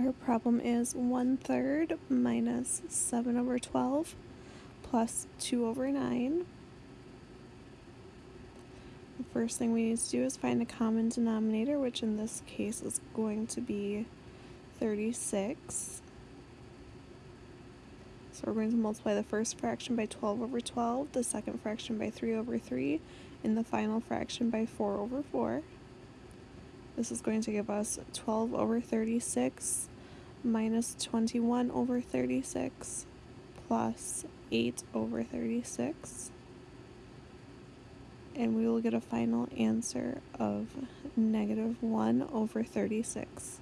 Our problem is 1 third minus 7 over 12 plus 2 over 9. The first thing we need to do is find a common denominator, which in this case is going to be 36. So we're going to multiply the first fraction by 12 over 12, the second fraction by 3 over 3, and the final fraction by 4 over 4. This is going to give us 12 over 36 minus 21 over 36 plus 8 over 36. And we will get a final answer of negative 1 over 36.